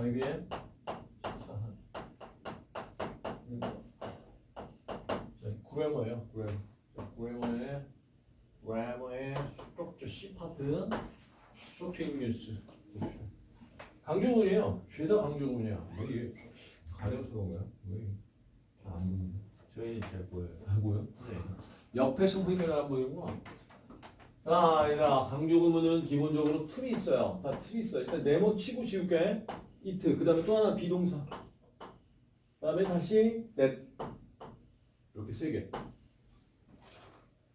YBM 14. 자, grammar예요. Grammar. 자, 그래머의 그래머의 스트럭처 C 파트 스트럭처 인뉴스. 강조문이에요. 죄다 강조문이야. 왜 이게 가려서 그런 거야? 왜 이게 잘안 보이는데? 저희는 잘 보여요. 안 보여? 네. 옆에서 보니까 안 보이구나. 자, 얘들아, 강조구문은 기본적으로 틀이 있어요. 자, 틀이 있어. 일단 네모 치고 지울게. 이트. 그 다음에 또 하나 비동사. 그 다음에 다시 넷. 이렇게 세 개.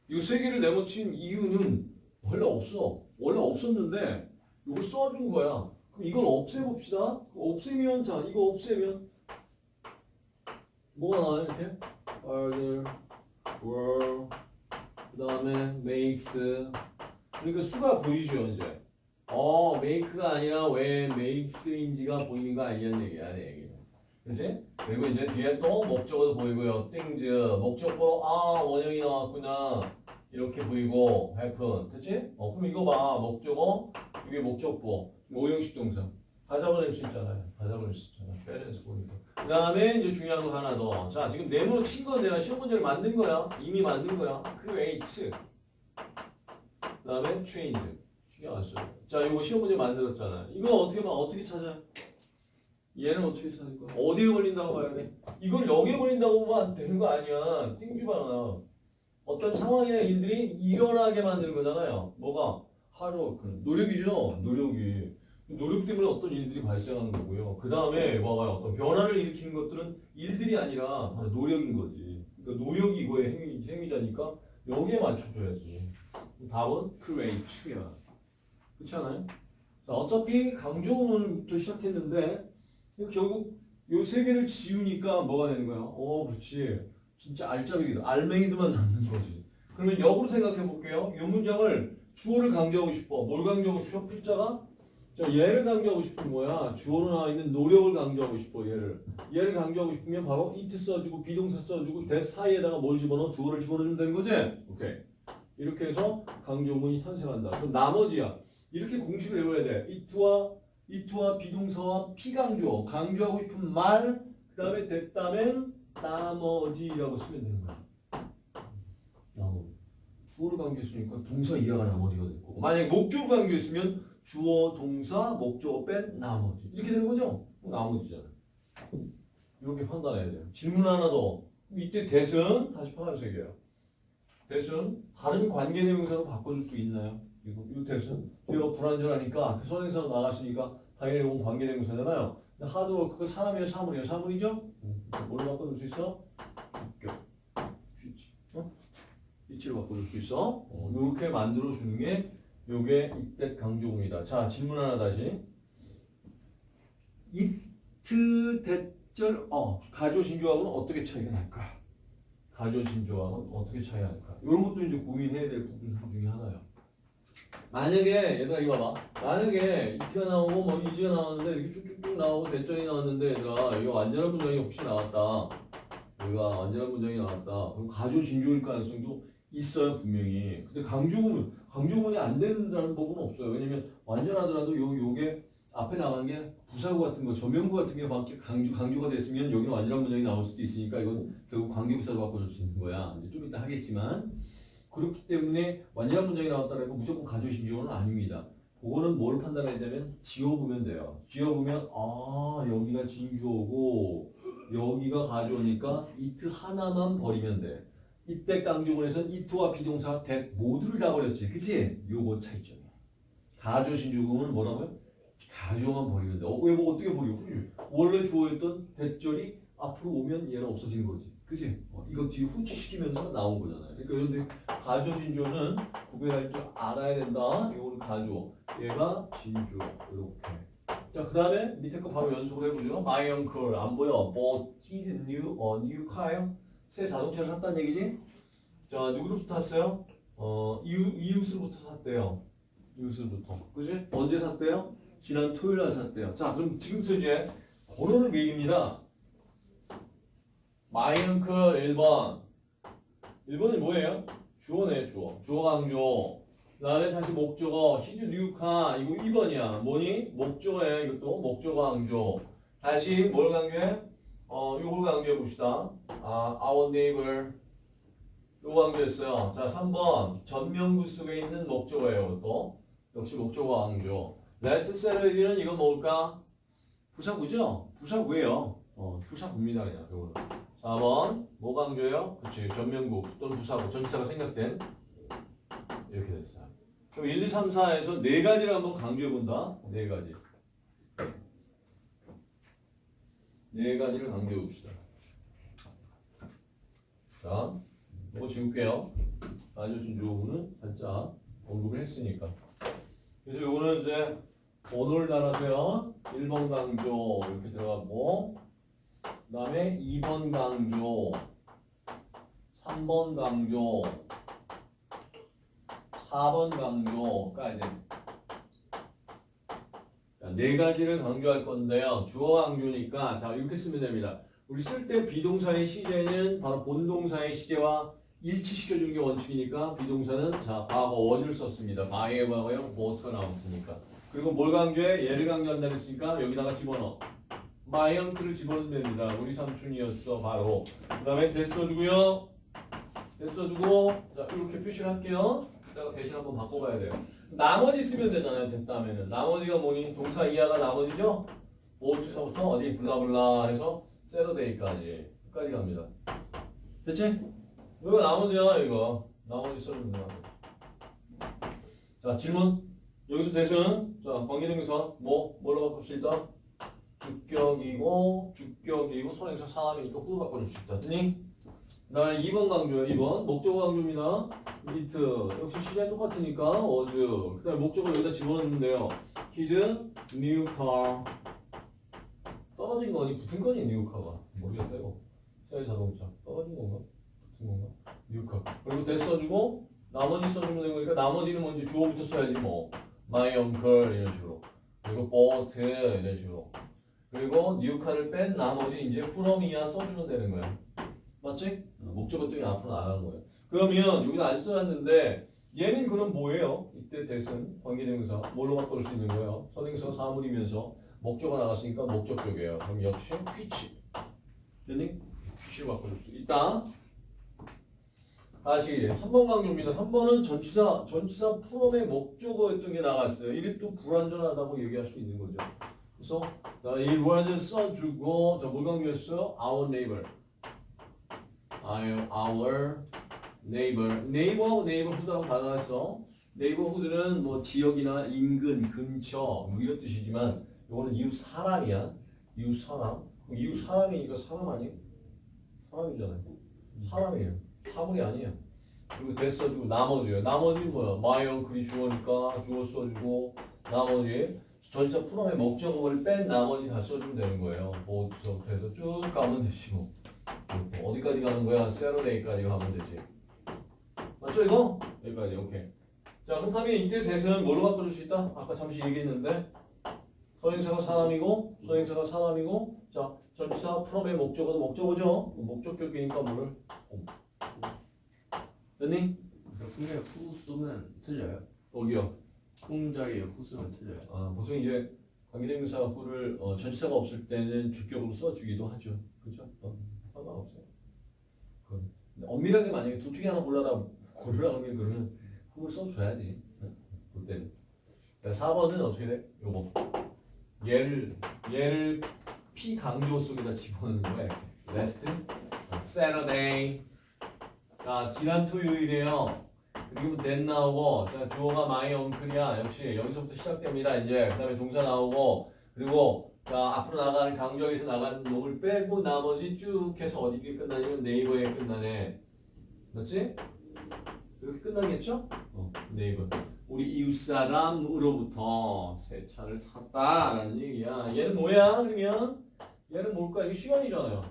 이 세 개를 네모 친 이유는 원래 없어. 원래 없었는데 이걸 써준 거야. 그럼 이걸 없애봅시다. 없애면, 자, 이거 없애면 뭐가 나와요, 이렇게? further, were, 그 다음에 makes. 그러니까 수가 보이죠, 이제. 어, make가 아니라 왜 makes인지가 보이는 거 아니냐는 얘기야, 내 얘기는. 그치? 그리고 이제 뒤에 또 목적어도 보이고요. things, 목적어, 아, 원형이 나왔구나. 이렇게 보이고, happen. 됐지? 어, 그럼 이거 봐. 목적어, 이게 목적보. 오형식 동사. 다 잡아낼 수 있잖아요. 다 잡아낼 수 있잖아요. 밸런스 보니까. 그 다음에 이제 중요한 거 하나 더. 자, 지금 네모 친건 내가 시험 문제를 만든 거야. 이미 만든 거야. create. 그 다음에 change. 신경 안 써. 자, 이거 시험 문제 만들었잖아. 이거 어떻게 봐? 어떻게 찾아? 얘는 어떻게 찾을 거야? 어디에 걸린다고 봐야 돼? 이걸 여기에 걸린다고 보면 되는 거 아니야. 띵주바나. 어떤 상황이나 일들이 일어나게 만드는 거잖아요. 뭐가? 하루워크는. 노력이죠? 노력이. 노력 때문에 어떤 일들이 발생하는 거고요. 그 다음에 봐봐요. 어떤 변화를 일으키는 것들은 일들이 아니라 바로 노력인 거지. 그러니까 노력이 이거의 행위, 행위자니까 여기에 맞춰줘야지. 답은 create야. 그렇지 않아요? 자, 어차피 강조문부터 시작했는데 결국 요 세 개를 지우니까 뭐가 되는 거야? 어, 그렇지. 진짜 알짜배기다. 알맹이들만 남는 거지. 그러면 역으로 생각해 볼게요. 이 문장을 주어를 강조하고 싶어. 뭘 강조하고 싶어? 필자가? 자, 얘를 강조하고 싶은 뭐야? 주어로 나와 있는 노력을 강조하고 싶어, 얘를. 얘를 강조하고 싶으면 바로 it 써주고, 비동사 써주고, that 사이에다가 뭘 집어넣어? 주어를 집어넣으면 되는 거지? 오케이. 이렇게 해서 강조문이 탄생한다. 그럼 나머지야. 이렇게 공식을 외워야 돼. it와, it와 비동사와 피강조. 강조하고 싶은 말, 그 다음에 됐다면 나머지라고 쓰면 되는 거야. 나머지. 주어를 강조했으니까 동사 이하가 나머지가 됐고. 만약에 목적을 강조했으면 주어, 동사, 목적어 뺀 나머지. 이렇게 되는 거죠? 나머지잖아. 이렇게 판단해야 돼요. 질문 하나 더. 이때 대은 다시 파란색이에요. 대은 다른 관계대명사로 바꿔줄 수 있나요? 이거, 대은 이거 불안전하니까 앞에 선행사로 나갔으니까 당연히 이건 관계대명사잖아요. 근데 하드워크가 사람이에요, 사물이에요? 사물이죠? 뭘로 바꿔줄 수 있어? 주격. 주지. 어? 이치로 바꿔줄 수 있어? 어, 이렇게 만들어주는 게 요게 이때 강조문이다. 자, 질문 하나 다시. 이트 대절 어 가조 진조하고는 어떻게 차이가 날까? 가조 진조하고는 어떻게 차이가 날까? 이런 것도 이제 고민해야 될 부분 중에 하나예요. 만약에 얘들아 이거 봐봐. 만약에 이트가 나오고 뭐 이즈가 나왔는데 이렇게 쭉쭉쭉 나오고 대절이 나왔는데 얘들아 이거 완전한 문장이 혹시 나왔다. 여기가 완전한 문장이 나왔다. 그럼 가조 진조일 가능성도 있어요 분명히. 근데 강조문은 강조문이 안 된다는 법은 없어요. 왜냐면 완전하더라도 요 요게 앞에 나간 게 부사구 같은 거, 조명구 같은 게 밖에 강조 강조가 됐으면 여기는 완전한 문장이 나올 수도 있으니까 이건 결국 관계부사로 바꿔줄 수 있는 거야. 좀 이따 하겠지만 그렇기 때문에 완전한 문장이 나왔다는 건 무조건 가조 진조는 아닙니다. 그거는 뭘 판단해야 되면 지워보면 돼요. 지워보면 아 여기가 진주어고 여기가 가져오니까 이트 하나만 버리면 돼. 이때 강조문에서는 이트와 비동사 that 모두를 다 버렸지. 그치? 요거 차이점이야. 가조 신주금은 뭐라고요? 가조만 버리면 돼. 어, 왜 뭐 어떻게? 그치? 원래 주어였던 대절이 앞으로 오면 얘는 없어지는 거지. 그치? 어, 이거 뒤에 후치시키면서 나온 거잖아요. 그러니까 이런데 가조 진조는 구별할 줄 알아야 된다. 이거는 가조. 얘가 진주. 이렇게. 자, 그 다음에 밑에 거 바로 연속을 해보죠. My uncle. 안 보여? bought his new, 어, new car. 새 자동차를 샀다는 얘기지? 자, 누구로부터 샀어요? 어, 이웃, 이웃으로부터 샀대요. 이웃으로부터. 그지? 언제 샀대요? 지난 토요일 날 샀대요. 자, 그럼 지금부터 이제 번호를 매깁니다. My uncle 1번. 1번이 뭐예요? 주어네, 주어. 주어 강조. 그 다음에 다시 목적어 new car 이거 2번이야. 뭐니? 목적어야 이것도 목적어 강조. 다시 뭘 강조해? 어 이걸 강조해 봅시다. 아 our neighbor 이거 강조했어요. 자 3번 전명구 속에 있는 목적어예요. 이것도 역시 목적어 강조. last Saturday는 이거 뭘까? 부사구죠? 부사구예요. 어 부사구입니다 그냥 이거는. 4번 뭐 강조해요? 그치 전명구 또는 부사구 전치사가 생략된 이렇게 됐어요. 그럼 1, 2, 3, 4에서 네 가지를 한번 강조해 본다. 네 가지. 네 가지를 강조해 봅시다. 자, 이거 지울게요. 알려준 조우는 살짝 언급을 했으니까. 그래서 요거는 이제 번호를 따라서요. 1번 강조 이렇게 들어가고 그 다음에 2번 강조 3번 강조 4번 강조가 이제 자, 네 가지를 강조할 건데요. 주어 강조니까 자 이렇게 쓰면 됩니다. 우리 쓸 때 비동사의 시제는 바로 본동사의 시제와 일치시켜주는 게 원칙이니까 비동사는 자 과거 was를 썼습니다. by의 과거형 what가 나왔으니까. 그리고 뭘 강조해? 얘를 강조한다 했으니까 여기다가 집어넣어. Uncle을 집어넣으면 됩니다. 우리 삼촌이었어 바로. 그 다음에 됐어주고요. 됐어주고 자 이렇게 표시를 할게요. 이따가 대신 한번 바꿔봐야 돼요. 나머지 쓰면 되잖아요. 됐다면은 나머지가 뭐니? 동사 이하가 나머지죠? 오투서부터 어디 블라블라 해서 세러데이까지 끝까지 갑니다. 됐지? 이거 나머지야 이거 나머지 써주면 돼요. 자 질문 여기서 대신 자 관계대명사 뭐 뭘로 바꿀 수 있다? 주격이고 주격이고 선행사 사람이니까 후로 바꿔줄 수 있다. 쓰니? 나 2번 강조야 2번. 목적어 강조입니다. 미트 역시 시간 똑같으니까 어즈. 그 다음에 목적어 여기다 집어넣는데요. His new car. 떨어진 거니 붙은 거니 new car가? 모르겠다 이거. 새 자동차. 떨어진 건가? 붙은 건가? new car. 그리고 대 써주고 나머지 써주면 되는 거니까 나머지는 먼저 주어부터 써야지 뭐. my uncle 이런 식으로. 그리고 boat 이런 식으로 그리고 car을 뺀 나머지 이제 이하 써주면 되는 거야 맞지? 어, 목적어 때문에 앞으로 나가는 거예요. 그러면 여기다 안 써놨는데 얘는 그럼 뭐예요? 이때 대신 관계대명사 뭘로 바꿔줄 수 있는 거예요? 선행사 사물이면서 목적어 나갔으니까 목적격이에요. 그럼 역시 which 됐니? which로 바꿔줄 수 있다. 다시 3번 강조입니다. 3번은 전치사 전치사 프롬의 목적어였던 게 나갔어요. 이게 또 불완전하다고 얘기할 수 있는 거죠. 그래서 자, 이 불완전 써주고 저뭘 강조했어요? our neighbor. our, neighbor. neighbor, neighborhood라고 단어가 있어. neighborhood는 뭐 지역이나 인근, 근처 뭐 이런 뜻이지만 이거는 이웃 사람이야. 이웃 사람. 이웃 사람이니까 사람 아니에요? 사람이잖아요. 사람이에요. 사물이 아니에요. 그리고 대 써주고 나머지요. 나머지 뭐야? my uncle이 주어니까 주어 써주고 나머지 전치사 프롬의 목적어를 뺀 나머지 다 써주면 되는 거예요. 보부터 해서 쭉 가면 되지 뭐. 또 어디까지 가는 거야? 세러데이까지 가면 되지. 맞죠 이거? 여기까지 오케이. 자 그렇다면 이때 셋은 뭘로 바꿔줄 수 있다? 아까 잠시 얘기했는데 서행사가 사람이고 소행사가 사람이고 자 전치사 프롬의 목적어도 목적어죠. 목적격이니까 뭐를 됐니? 풍자리 후 쓰면 틀려요. 여기요. 풍자리에 후 쓰면 틀려요. 아, 보통 이제 관계대명사 후를 어, 전치사가 없을 때는 주격으로 써주기도 하죠. 그렇죠? 어, 상관없어요. 근데 엄밀하게 만약에 둘 중에 하나 골라라 고르라고 하면 그러면 후를 써줘야지. 응? 그때는. 자, 4번은 어떻게 돼? 요거. 얘를 얘를 P 강조 속에다 집어넣는 거야. Last Saturday. 자, 지난 토요일이에요. 그리고 then 나오고 자, 주어가 my uncle이야. 역시 여기서부터 시작됩니다. 이제 그 다음에 동사 나오고 그리고 자 앞으로 나가는 강조에서 나가는 놈을 빼고 나머지 쭉 해서 어디에 끝나냐면 네이버에 끝나네. 맞지? 이렇게 끝나겠죠? 어, 네이버. 우리 이웃 사람으로부터 새 차를 샀다 라는 얘기야. 얘는 뭐야? 그러면 얘는 뭘까? 이게 시간이잖아요.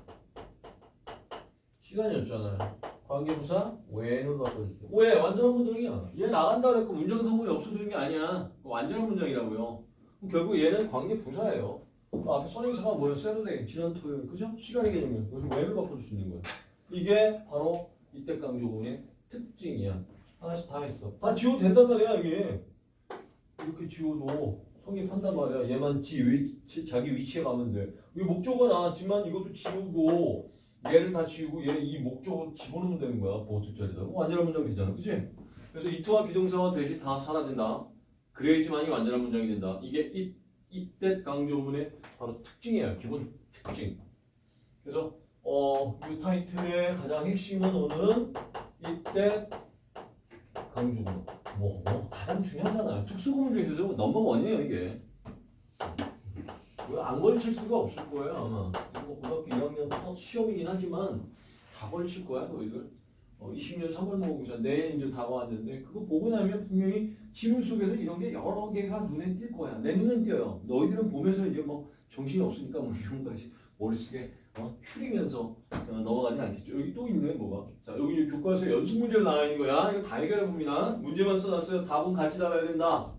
시간이었잖아요. 관계부사 when으로 바꿔주세요. 왜? 완전한 문장이야. 얘 나간다 그랬고 문장 성분이 없어지는 게 아니야. 그거 완전한 문장이라고요. 그럼 결국 얘는 관계부사예요. 그 앞에 선행사가 뭐예요? 세르데이, 지난 토요일. 그죠? 시간의 개념이에요. 그래서 when을 바꿔줄 수 있는 거예요. 이게 바로 이때 강조문의 특징이야. 하나씩 다 했어. 다 지워도 된단 말이야 이게. 이렇게 지워도 성립한단 말이야. 얘만 지 위치, 자기 위치에 가면 돼. 이게 목적어 나왔지만 이것도 지우고 얘를 다 지우고 얘 이 목적어 집어넣으면 되는 거야. 보호투자리다. 완전한 문장 되잖아. 그치? 그래서 이투와 비동사와 대시 다 사라진다. 그래야지만이 완전한 문장이 된다. 이게 이, 이때 강조문의 바로 특징이에요. 기본 특징. 그래서 어, 이 타이틀의 가장 핵심은 오늘은 이때 강조문. 뭐, 뭐 가장 중요하잖아요. 특수구문 중에서도 넘버 원이에요 이게. 안 걸칠 수가 없을 거예요 아마. 뭐 고등학교 2학년 첫 시험이긴 하지만 다 걸칠 거야 너희들. 어, 20년 3월 모의고사 내일 이제 다가왔는데 그거 보고 나면 분명히 지문 속에서 이런 게 여러 개가 눈에 띌 거야. 내 눈엔 띄어요. 너희들은 보면서 이제 뭐 정신이 없으니까 뭐 이런 거지 머릿속에 어, 추리면서 어, 넘어가진 않겠죠. 여기 또 있네 뭐가. 자 여기 교과서 연습 문제를 나와 있는 거야. 이거 다 해결해 봅니다. 문제만 써놨어요. 답은 같이 달아야 된다.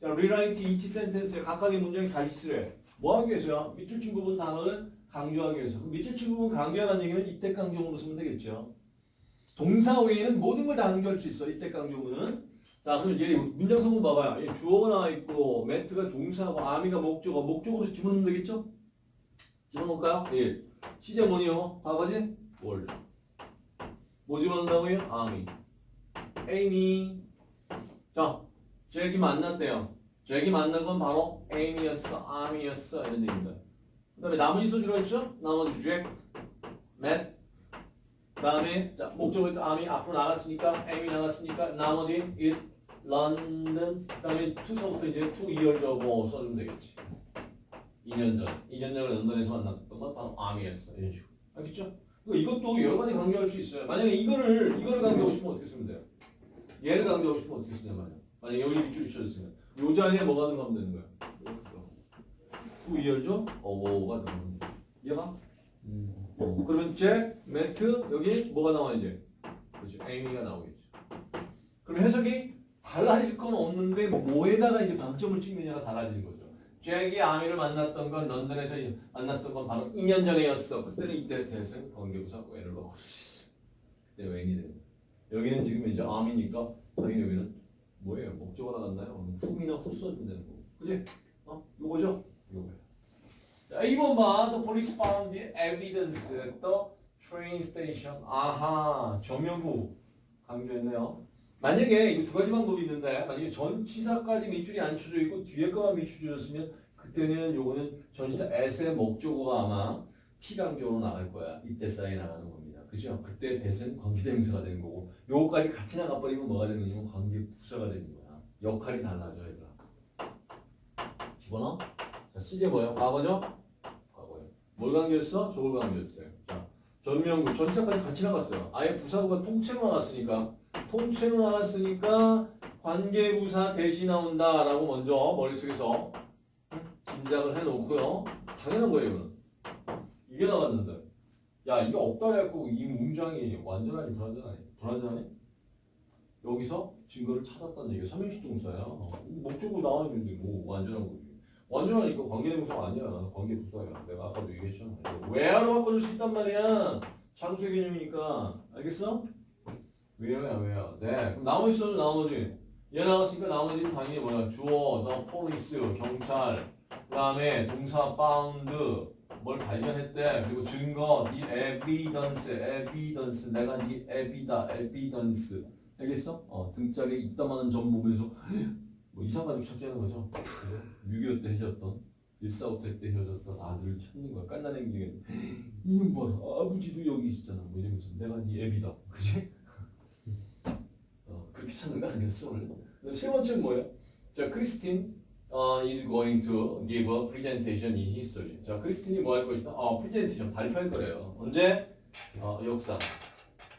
자 rewrite each sentence에 각각의 문장이 다시 쓰래. 뭐 하기 위해서야? 밑줄 친 부분 단어를 강조하기 위해서. 밑줄 친 부분 강조하라는 얘기는 이때 강조문으로 쓰면 되겠죠. 동사 외에는 모든 걸 다 강조할 수 있어. 이때 강조문은. 자, 그럼 얘 문장 성분 봐봐요. 얘 주어가 나와 있고, 매트가 동사고, 아미가 목적어, 목적어로 집어넣으면 되겠죠? 집어넣을까요? 예. 시제 뭐니요? 과거지? 월. 뭐 집어넣는다고요? 아미. 에이미. 자, 잭이 만났대요. 잭이 만난 건 바로 에이미였어, 아미였어 이런 얘기입니다. 그 다음에 나머지 소주로 했죠? 나머지 잭, 맷, 그 다음에 자또 아미 앞으로 나갔으니까 에미 나갔으니까 나머지 it 런던 그 다음에 투서부터 이제 투 이열저고 써주면 되겠지 2년 전 2년 전에 런던에서 만났던 건 바로 아미였어 이런 식으로 알겠죠? 그러니까 이것도 여러 가지 강조할 수 있어요 만약에 이거를 이거를 강조하고 싶으면 어떻게 쓰면 돼요? 얘를 강조하고 싶으면 어떻게 쓰냐 말이야 만약에 여기 밑줄이 쳐졌으면 요 자리에 뭐가 들어가면 되는 거야 two years ago가 들어가면 돼 얘가 음. 어, 그러면 Jack met 여기 뭐가 나와 이제? 그렇죠. 에이미가 나오겠죠. 그럼 해석이 달라질 건 없는데 뭐 뭐에다가 이제 방점을 찍느냐가 달라지는 거죠. 잭이 아미를 만났던 건 런던에서 만났던 건 바로 2년 전에였어. 그때는 이때 대승 관계부사 웬을 넣고 그때 웬이 거예요. 여기는 지금 이제 아미니까 당연히 여기는 뭐예요? 목적어가 나갔나요? 훅이나 후 써주면 되는 거고. 그지? 어? 요거죠? 요거예요. 자, 2번 봐. The police found evidence the train station. 아하, 정명구 강조했네요. 만약에 이거 두 가지 방법이 있는데 만약에 전치사까지 밑줄이 안 쳐져 있고 뒤에 거만 밑줄이었으면 그때는 요거는 전치사 s의 목적어가 아마 피강조로 나갈 거야. 이때 쌓여 나가는 겁니다. 그죠? 그때 대신 관계대명사가 되는 거고 요거까지 같이 나가버리면 뭐가 되는 거냐면 관계부사가 되는 거야. 역할이 달라져 얘들아. 집어넣어? 자, 시제 뭐예요? 과거죠? 과거예요. 뭘 강조했어? 저걸 강조했어요. 자, 전명구 전치사까지 같이 나갔어요. 아예 부사구가 통째로 나갔으니까 통째로 나갔으니까 관계부사 대시 나온다라고 먼저 머릿속에서 짐작을 해놓고요. 당연한 거예요, 이거는. 이게 나갔는데. 야, 이게 없다 해갖고 이 문장이 완전하니 불완전하니? 불완전하니? 여기서 증거를 찾았다는 얘기가 삼형식 동사야. 목적으로 나와 있는데 뭐 완전한 거지. 완전하니까 관계대명사가 아니야. 관계부사야. 내가 아까도 얘기했잖아. where로 바꿔줄 수 있단 말이야. 창수의 개념이니까. 알겠어? where야, where. 네. 그럼 나머지 써도 나머지. 얘 나왔으니까 나머지는 당연히 뭐야. 주어, the police, 경찰. 그 다음에 동사 found. 뭘 발견했대. 그리고 증거, the evidence, evidence. 내가 the evi다, evidence. 알겠어? 어, 등짝에 있다마는 점 보면서 뭐 이상가족 찾자는 거죠. 6.25때 헤어졌던 145때 때 헤어졌던 아들을 찾는 거야. 깐난행 중에 이놈 봐라 아버지도 여기 있었잖아. 뭐 이러면서 내가 네 애비다. 그지? 어, 그렇게 찾는 거 아니었어 원래. 세 번째는 뭐예요? 자 크리스틴 어, is going to give a presentation in history. 자 크리스틴이 뭐 할 것이다? 어, 프레젠테이션 발표할 거래요. 언제? 어, 역사.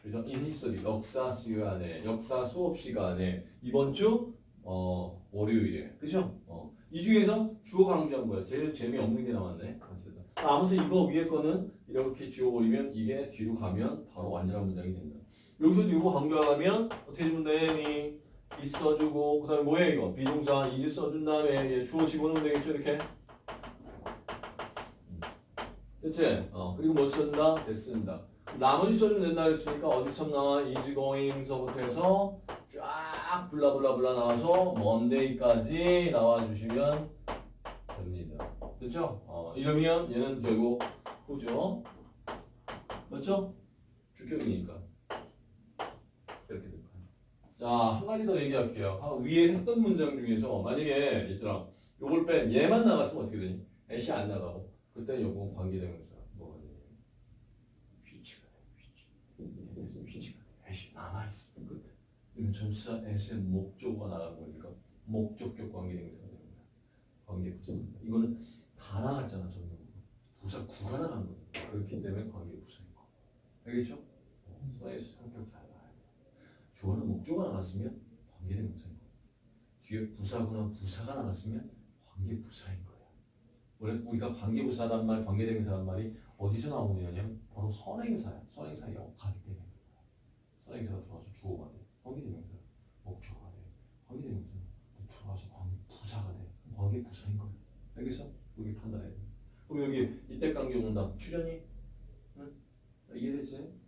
그죠? in history 역사 시간에 역사 수업 시간에 이번 주 어, 월요일에 그죠? 어, 이 중에서 주어 강조한 거야. 제일 재미없는 게 나왔네. 어쨌든. 아무튼 이거 위에 거는 이렇게 지워버리면 이게 뒤로 가면 바로 완전한 문장이 된다. 여기서도 이거 강조하려면 어떻게 해주면 되니? 이 써주고 그 다음에 뭐야 이거? 비동사 이제 써준 다음에 얘 주어 집어넣으면 되겠죠 이렇게? 음. 됐지? 어, 그리고 뭐 쓴다? 됐습니다. 나머지 써주면 된다 했으니까 어디서 나와? is going서부터 해서 쫙쫙 블라블라블라 나와서 먼데이까지 나와주시면 됩니다. 됐죠? 어, 이러면 얘는 결국 후죠. 맞죠? 주격이니까. 자, 한 가지 더 얘기할게요. 아, 위에 했던 문장 중에서 만약에 얘들아, 요걸 뺀 얘만 나갔으면 어떻게 되니? 애시 안 나가고 그때 요거 관계대명사 뭐가 되니? 휘치가 돼. 휘치. 휘치가 돼. 애시 남아있어. 끝. 이건 전치사 애시의 목적어가 나간 거니까 목적격 관계대명사가 되는 거야. 관계 부사입니다. 이거는 다 나갔잖아 전부. 부사 구가 나간 거야. 그렇기 때문에 관계 부사인 거. 알겠죠? 어, 써에서 성격 돼. 주어는 목적어가 나갔으면 관계대명사인 거. 뒤에 부사구나 부사가 나갔으면 관계부사인 거야. 원래 우리가 관계부사란 말, 관계대명사란 말이 어디서 나오냐면 바로 선행사야. 선행사 역하기 때문에. 선행사가 들어와서 주어가 돼. 관계대명사 목적어가 돼. 관계대명사 들어와서 관계부사가 돼. 관계부사인 거야. 알겠어? 여기 판단해야 돼. 그럼 여기 이때 관계 온다. 출연이? 응? 이해됐어요?